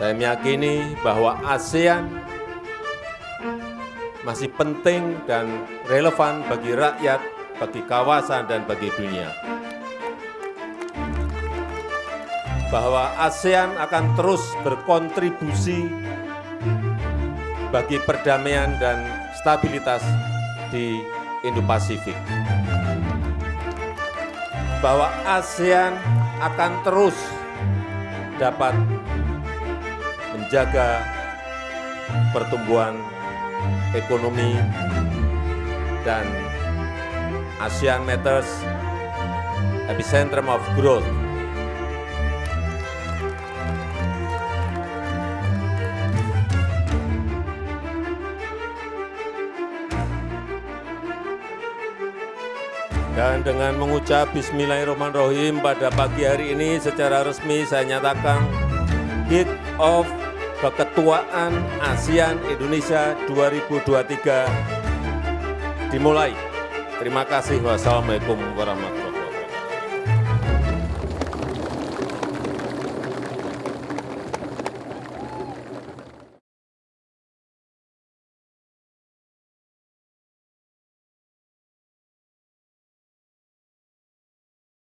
Saya meyakini bahwa ASEAN masih penting dan relevan bagi rakyat, bagi kawasan, dan bagi dunia. Bahwa ASEAN akan terus berkontribusi bagi perdamaian dan stabilitas di Indo-Pasifik. Bahwa ASEAN akan terus dapat menjaga pertumbuhan ekonomi dan ASEAN Matters epicentrum of growth. Dan dengan mengucap Bismillahirrahmanirrahim pada pagi hari ini secara resmi saya nyatakan kick off keketuaan ASEAN Indonesia 2023 dimulai. Terima kasih. Wassalamualaikum warahmatullahi wabarakatuh.